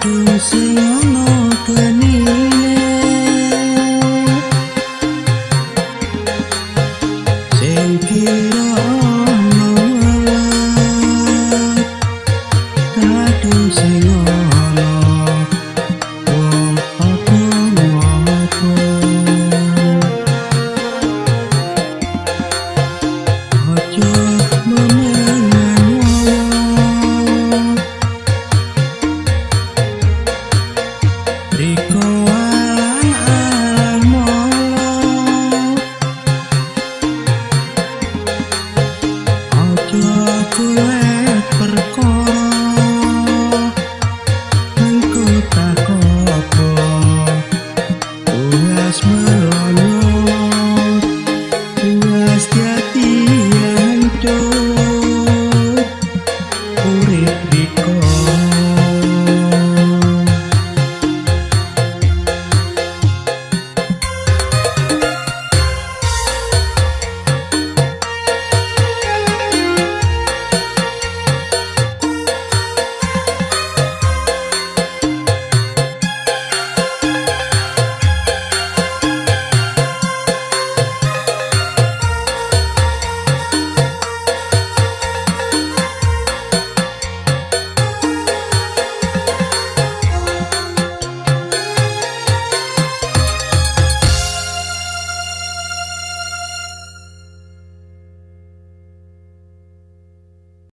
aku sayang kau